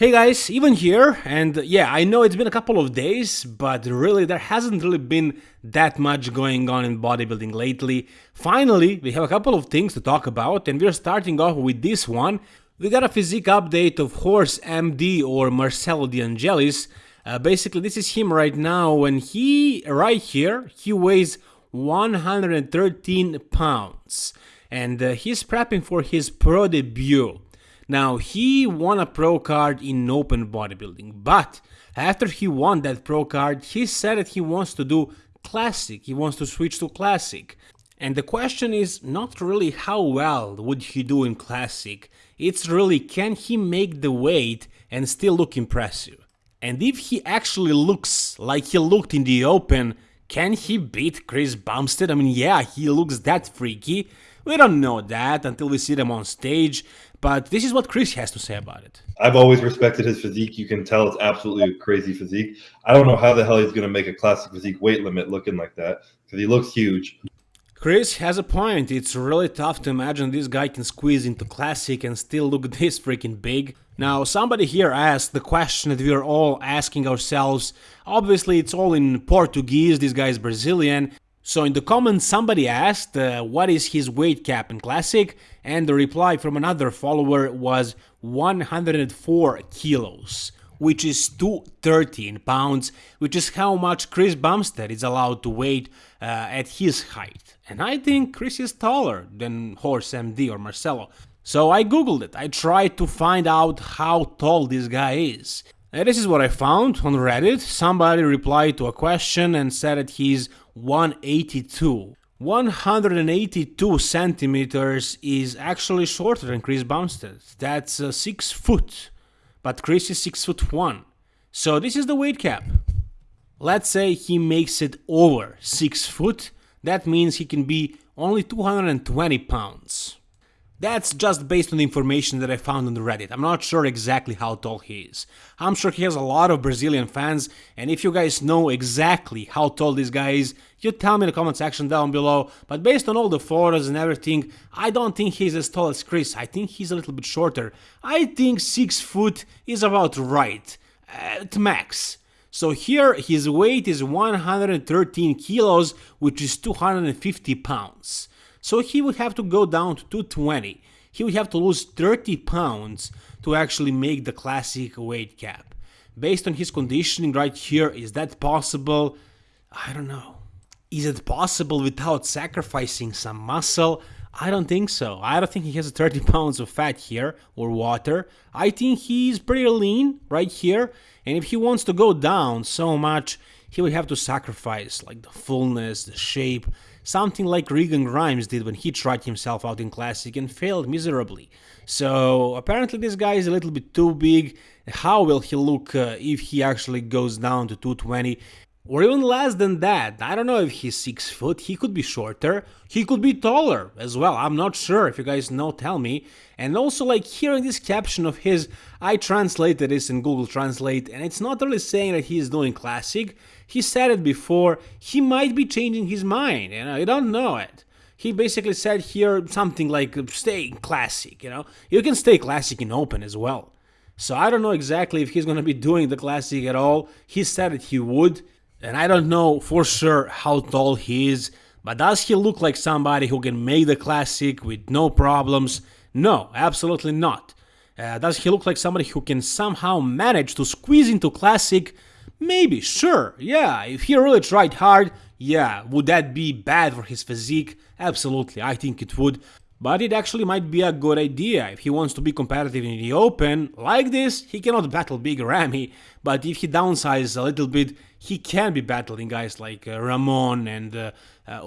Hey guys, even here, and yeah, I know it's been a couple of days, but really there hasn't really been that much going on in bodybuilding lately. Finally, we have a couple of things to talk about, and we're starting off with this one. We got a physique update of Horse MD or Marcelo De Angelis. Uh, basically, this is him right now, and he, right here, he weighs 113 pounds, and uh, he's prepping for his pro debut. Now, he won a pro card in open bodybuilding, but after he won that pro card, he said that he wants to do classic, he wants to switch to classic. And the question is not really how well would he do in classic, it's really can he make the weight and still look impressive. And if he actually looks like he looked in the open, can he beat Chris Bumstead? I mean, yeah, he looks that freaky. We don't know that until we see them on stage, but this is what Chris has to say about it. I've always respected his physique. You can tell it's absolutely a crazy physique. I don't know how the hell he's going to make a classic physique weight limit looking like that because he looks huge. Chris has a point. It's really tough to imagine this guy can squeeze into classic and still look this freaking big. Now, somebody here asked the question that we are all asking ourselves. Obviously, it's all in Portuguese. This guy is Brazilian. So in the comments somebody asked uh, what is his weight cap in Classic and the reply from another follower was 104 kilos which is 213 pounds, which is how much Chris Bumstead is allowed to weight uh, at his height. And I think Chris is taller than Horse MD or Marcelo. So I googled it, I tried to find out how tall this guy is. And this is what I found on Reddit. Somebody replied to a question and said that he's 182. 182 centimeters is actually shorter than Chris Bumstead. That's uh, 6 foot. But Chris is 6 foot 1. So this is the weight cap. Let's say he makes it over 6 foot. That means he can be only 220 pounds. That's just based on the information that I found on the Reddit. I'm not sure exactly how tall he is. I'm sure he has a lot of Brazilian fans, and if you guys know exactly how tall this guy is, you tell me in the comment section down below. But based on all the photos and everything, I don't think he's as tall as Chris. I think he's a little bit shorter. I think 6 foot is about right, at max. So here his weight is 113 kilos, which is 250 pounds. So he would have to go down to 220. He would have to lose 30 pounds to actually make the classic weight cap. Based on his conditioning right here, is that possible? I don't know. Is it possible without sacrificing some muscle? I don't think so. I don't think he has 30 pounds of fat here or water. I think he's pretty lean right here. And if he wants to go down so much, he would have to sacrifice like the fullness, the shape, something like Regan Grimes did when he tried himself out in Classic and failed miserably. So apparently this guy is a little bit too big. How will he look uh, if he actually goes down to 220? Or even less than that. I don't know if he's 6 foot, he could be shorter, he could be taller as well, I'm not sure, if you guys know tell me. And also like hearing this caption of his, I translated this in Google Translate and it's not really saying that he's doing classic, he said it before, he might be changing his mind, you know, you don't know it. He basically said here something like stay classic, you know, you can stay classic in open as well. So I don't know exactly if he's gonna be doing the classic at all, he said that he would, and I don't know for sure how tall he is, but does he look like somebody who can make the classic with no problems? No, absolutely not. Uh, does he look like somebody who can somehow manage to squeeze into classic? Maybe, sure, yeah, if he really tried hard, yeah, would that be bad for his physique? Absolutely, I think it would. But it actually might be a good idea if he wants to be competitive in the open. Like this, he cannot battle Big Ramy, but if he downsizes a little bit, he can be battling guys like uh, Ramon and uh, uh,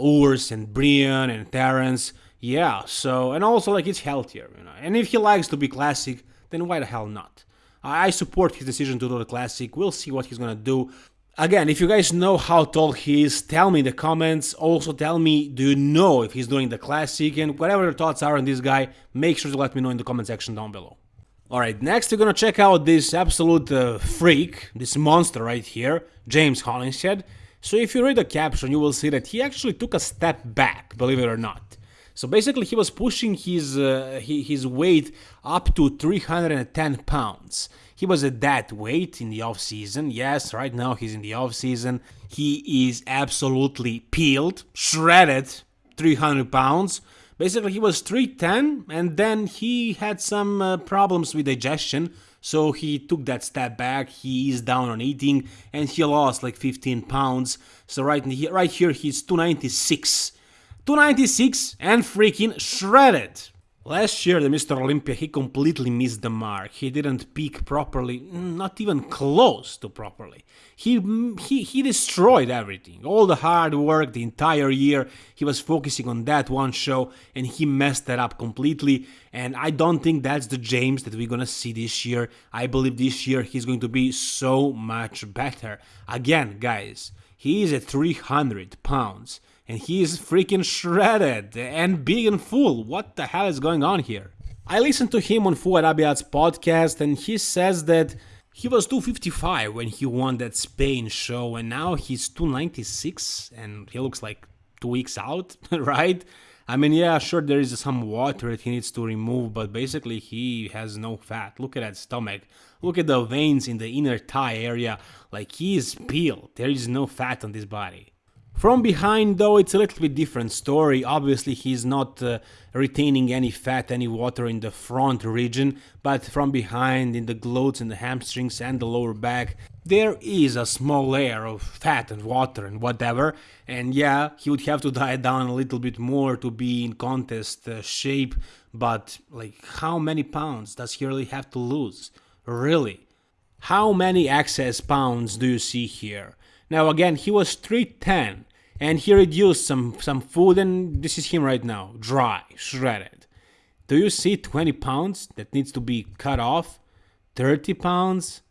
and Brian and Terence. Yeah, so, and also like it's healthier, you know. And if he likes to be classic, then why the hell not? I support his decision to do the classic. We'll see what he's gonna do. Again, if you guys know how tall he is, tell me in the comments. Also tell me, do you know if he's doing the classic? And whatever your thoughts are on this guy, make sure to let me know in the comment section down below. Alright, next we're gonna check out this absolute uh, freak, this monster right here, James Hollingshead. So if you read the caption, you will see that he actually took a step back, believe it or not. So basically, he was pushing his uh, his weight up to 310 pounds. He was at that weight in the off season. Yes, right now he's in the off season. He is absolutely peeled, shredded, 300 pounds. Basically, he was 310, and then he had some uh, problems with digestion. So he took that step back. He is down on eating, and he lost like 15 pounds. So right right here, he's 296 296 and freaking shredded. Last year, the Mr. Olympia, he completely missed the mark. He didn't peak properly, not even close to properly. He, he, he destroyed everything. All the hard work, the entire year, he was focusing on that one show and he messed that up completely. And I don't think that's the James that we're gonna see this year. I believe this year he's going to be so much better. Again, guys, he is at 300 pounds and he is freaking shredded and big and full. What the hell is going on here? I listened to him on Fouad Abiad's podcast and he says that he was 255 when he won that Spain show and now he's 296 and he looks like two weeks out, right? I mean, yeah, sure, there is some water that he needs to remove, but basically he has no fat. Look at that stomach. Look at the veins in the inner thigh area. Like he is peeled. There is no fat on this body. From behind though it's a little bit different story, obviously he's not uh, retaining any fat, any water in the front region, but from behind in the glutes and the hamstrings and the lower back there is a small layer of fat and water and whatever and yeah, he would have to diet down a little bit more to be in contest uh, shape, but like how many pounds does he really have to lose? Really? How many excess pounds do you see here? Now again, he was 310 and he reduced some some food and this is him right now dry shredded. Do you see 20 pounds that needs to be cut off? 30 pounds?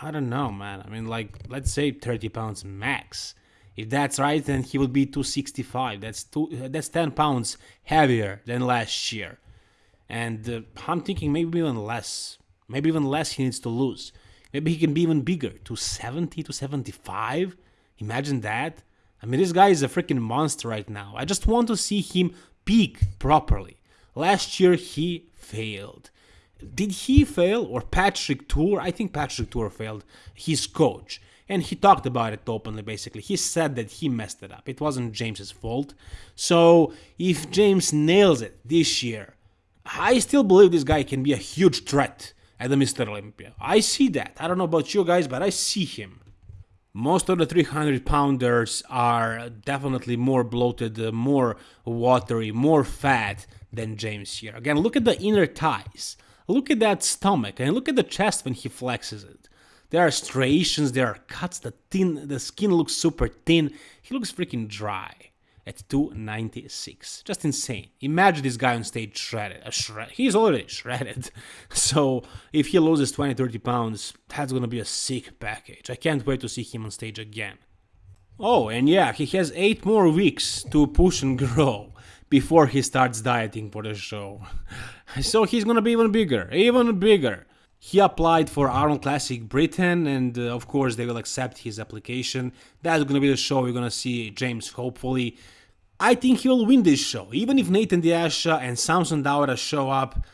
I don't know man. I mean like let's say 30 pounds max. If that's right then he will be 265 that's two that's 10 pounds heavier than last year. And uh, i'm thinking maybe even less maybe even less he needs to lose. Maybe he can be even bigger to 70 to 75 imagine that I mean, this guy is a freaking monster right now. I just want to see him peak properly. Last year he failed. Did he fail or Patrick Tuor? I think Patrick Tuor failed, his coach. And he talked about it openly basically. He said that he messed it up. It wasn't James's fault. So if James nails it this year, I still believe this guy can be a huge threat at the Mr. Olympia. I see that. I don't know about you guys, but I see him. Most of the 300 pounders are definitely more bloated, uh, more watery, more fat than James here. Again, look at the inner thighs. Look at that stomach and look at the chest when he flexes it. There are striations, there are cuts, the thin the skin looks super thin. He looks freaking dry at 296. Just insane. Imagine this guy on stage shredded. Shred. He's already shredded. So if he loses 20, 30 pounds, that's gonna be a sick package. I can't wait to see him on stage again. Oh, and yeah, he has 8 more weeks to push and grow before he starts dieting for the show. So he's gonna be even bigger, even bigger. He applied for Arnold Classic Britain, and uh, of course, they will accept his application. That's gonna be the show we're gonna see James, hopefully. I think he will win this show, even if Nathan De Asha and Samson Dauda show up.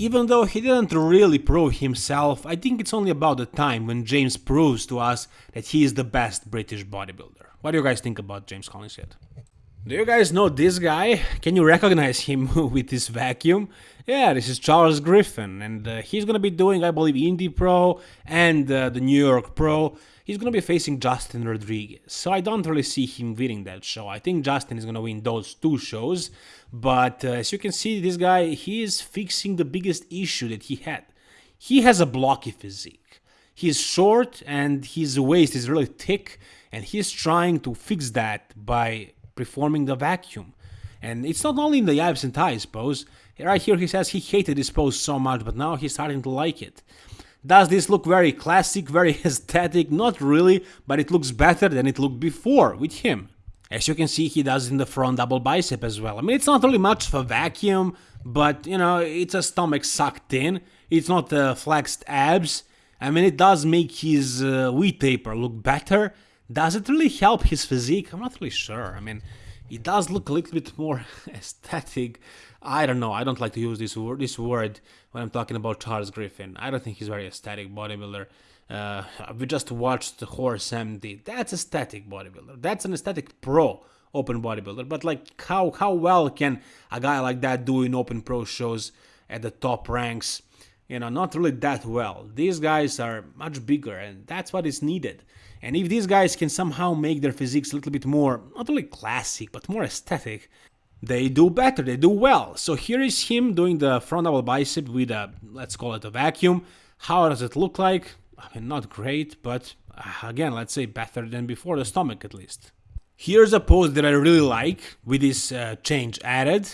Even though he didn't really prove himself, I think it's only about the time when James proves to us that he is the best British bodybuilder. What do you guys think about James Hollingshead? Do you guys know this guy? Can you recognize him with this vacuum? Yeah, this is Charles Griffin, and uh, he's gonna be doing, I believe, Indy Pro and uh, the New York Pro he's to be facing Justin Rodriguez. So I don't really see him winning that show. I think Justin is to win those two shows. But uh, as you can see, this guy, he is fixing the biggest issue that he had. He has a blocky physique. He's short and his waist is really thick and he's trying to fix that by performing the vacuum. And it's not only in the abs and thighs pose. Right here he says he hated this pose so much, but now he's starting to like it. Does this look very classic, very aesthetic? Not really, but it looks better than it looked before with him. As you can see, he does in the front double bicep as well. I mean, it's not really much of a vacuum, but, you know, it's a stomach sucked in. It's not uh, flexed abs. I mean, it does make his uh, taper look better. Does it really help his physique? I'm not really sure. I mean, it does look a little bit more aesthetic. I don't know. I don't like to use this word, this word when I'm talking about Charles Griffin. I don't think he's very aesthetic bodybuilder. Uh, we just watched the Horse MD. That's aesthetic bodybuilder. That's an aesthetic pro open bodybuilder. But like, how how well can a guy like that do in open pro shows at the top ranks? You know, not really that well. These guys are much bigger, and that's what is needed. And if these guys can somehow make their physiques a little bit more, not only classic, but more aesthetic, they do better, they do well. So here is him doing the front double bicep with a, let's call it a vacuum. How does it look like? I mean, not great, but uh, again, let's say better than before the stomach at least. Here's a pose that I really like with this uh, change added.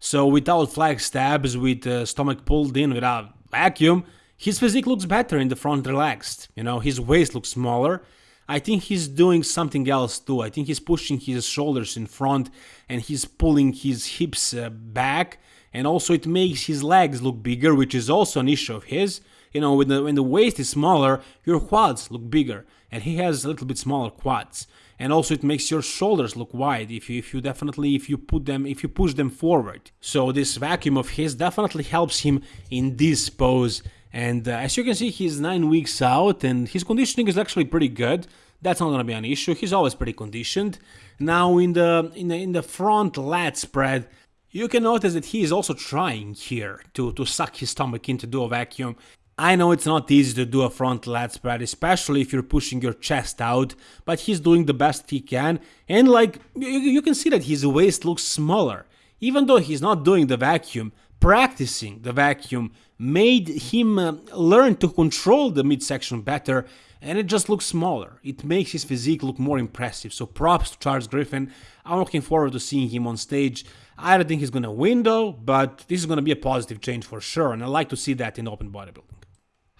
So without flexed abs, with the stomach pulled in without vacuum, his physique looks better in the front relaxed. You know, his waist looks smaller. I think he's doing something else too. I think he's pushing his shoulders in front and he's pulling his hips uh, back. And also it makes his legs look bigger, which is also an issue of his. You know, when the, when the waist is smaller, your quads look bigger. And he has a little bit smaller quads. And also it makes your shoulders look wide if you, if you definitely, if you put them, if you push them forward. So this vacuum of his definitely helps him in this pose and uh, as you can see, he's nine weeks out, and his conditioning is actually pretty good. That's not gonna be an issue. He's always pretty conditioned. Now in the in the in the front lat spread, you can notice that he is also trying here to to suck his stomach in to do a vacuum. I know it's not easy to do a front lat spread, especially if you're pushing your chest out, but he's doing the best he can, and like you, you can see that his waist looks smaller. Even though he's not doing the vacuum, practicing the vacuum made him uh, learn to control the midsection better and it just looks smaller. It makes his physique look more impressive. So props to Charles Griffin. I'm looking forward to seeing him on stage. I don't think he's going to win though, but this is going to be a positive change for sure and I like to see that in open bodybuilding.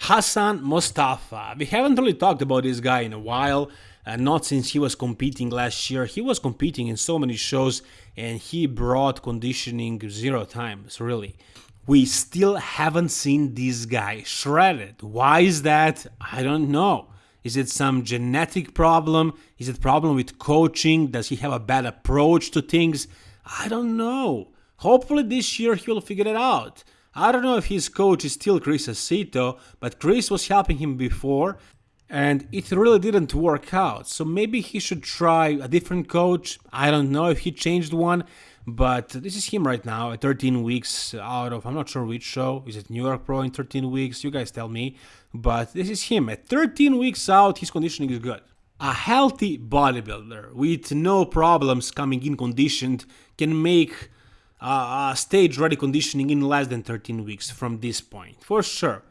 Hassan Mostafa. We haven't really talked about this guy in a while, uh, not since he was competing last year. He was competing in so many shows and he brought conditioning zero times, really. We still haven't seen this guy shredded. Why is that? I don't know. Is it some genetic problem? Is it problem with coaching? Does he have a bad approach to things? I don't know. Hopefully this year he will figure it out. I don't know if his coach is still Chris Aceto, but Chris was helping him before and it really didn't work out. So maybe he should try a different coach. I don't know if he changed one, but this is him right now 13 weeks out of I'm not sure which show. Is it New York Pro in 13 weeks? You guys tell me. But this is him at 13 weeks out. His conditioning is good. A healthy bodybuilder with no problems coming in conditioned can make uh, stage ready conditioning in less than 13 weeks from this point, for sure.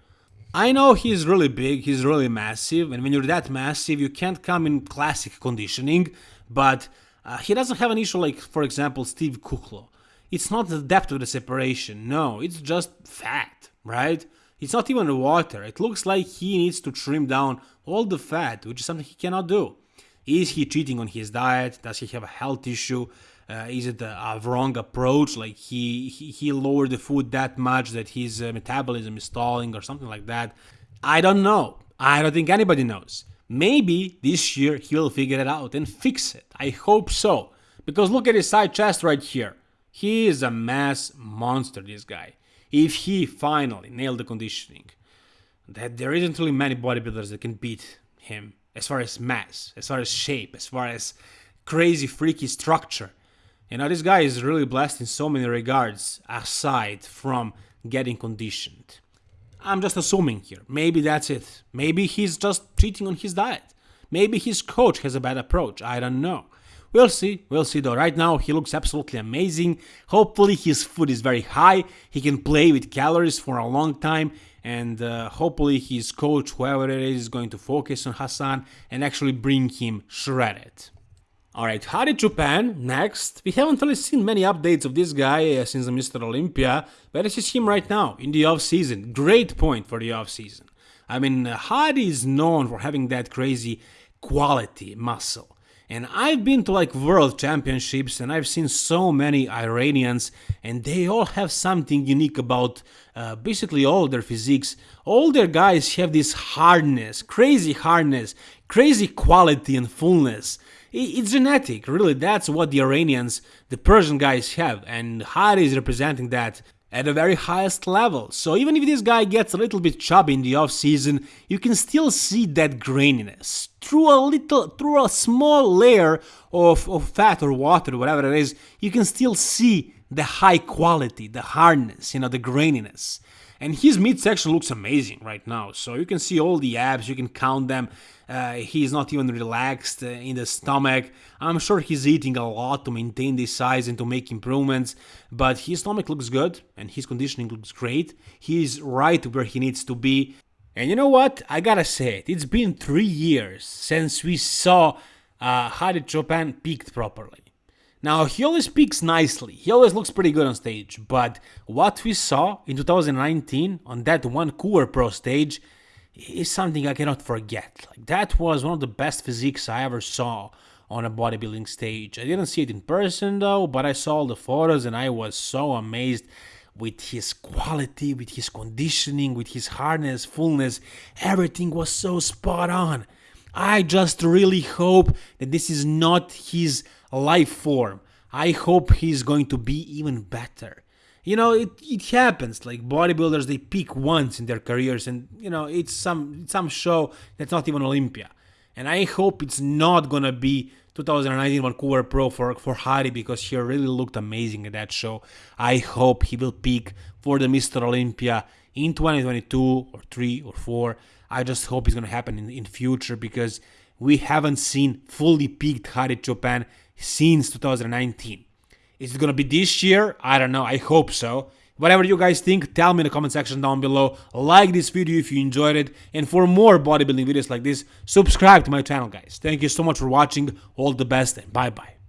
I know he's really big, he's really massive, and when you're that massive, you can't come in classic conditioning, but uh, he doesn't have an issue like, for example, Steve Kuclo. It's not the depth of the separation, no, it's just fat, right? It's not even water. It looks like he needs to trim down all the fat, which is something he cannot do. Is he cheating on his diet? Does he have a health issue? Uh, is it a, a, wrong approach? Like he, he, he lowered the food that much that his uh, metabolism is stalling or something like that. I don't know. I don't think anybody knows. Maybe this year he'll figure it out and fix it. I hope so. Because look at his side chest right here. He is a mass monster, this guy. If he finally nailed the conditioning, that there isn't really many bodybuilders that can beat him as far as mass, as far as shape, as far as crazy freaky structure. You know, this guy is really blessed in so many regards, aside from getting conditioned. I'm just assuming here. Maybe that's it. Maybe he's just cheating on his diet. Maybe his coach has a bad approach. I don't know. We'll see. We'll see though. Right now, he looks absolutely amazing. Hopefully, his food is very high. He can play with calories for a long time. And uh, hopefully, his coach, whoever it is, is going to focus on Hassan and actually bring him shredded. Alright, Hadi Choopan, next. We haven't really seen many updates of this guy uh, since Mr. Olympia, but this is him right now, in the off-season. Great point for the off-season. I mean, uh, Hadi is known for having that crazy quality muscle. And I've been to like world championships and I've seen so many Iranians and they all have something unique about uh, basically all their physiques. All their guys have this hardness, crazy hardness, crazy quality and fullness. It's genetic, really. That's what the Iranians, the Persian guys have, and Hadi is representing that at the very highest level. So even if this guy gets a little bit chubby in the off season, you can still see that graininess through a little, through a small layer of, of fat or water, whatever it is. You can still see the high quality, the hardness, you know, the graininess. And his midsection looks amazing right now. So you can see all the abs, you can count them. Uh, he's not even relaxed uh, in the stomach. I'm sure he's eating a lot to maintain this size and to make improvements, but his stomach looks good and his conditioning looks great. He's right where he needs to be. And you know what? I gotta say it. It's been three years since we saw uh, Hadi Choopan peaked properly. Now, he always speaks nicely, he always looks pretty good on stage, but what we saw in 2019 on that Vancouver Pro stage is something I cannot forget. Like that was one of the best physiques I ever saw on a bodybuilding stage. I didn't see it in person though, but I saw all the photos and I was so amazed with his quality, with his conditioning, with his hardness, fullness. Everything was so spot on. I just really hope that this is not his life form. I hope he's going to be even better. You know, it, it happens. Like bodybuilders, they peak once in their careers, and you know, it's some some show that's not even Olympia. And I hope it's not gonna be 2019 Vancouver Pro for for Hadi because he really looked amazing at that show. I hope he will peak for the Mr. Olympia in 2022 or three or four. I just hope it's gonna happen in in future because we haven't seen fully peaked Hadi Choopan since 2019. Is it gonna be this year? I don't know. I hope so. Whatever you guys think, tell me in the comment section down below. Like this video if you enjoyed it. And for more bodybuilding videos like this, subscribe to my channel, guys. Thank you so much for watching. All the best and bye-bye.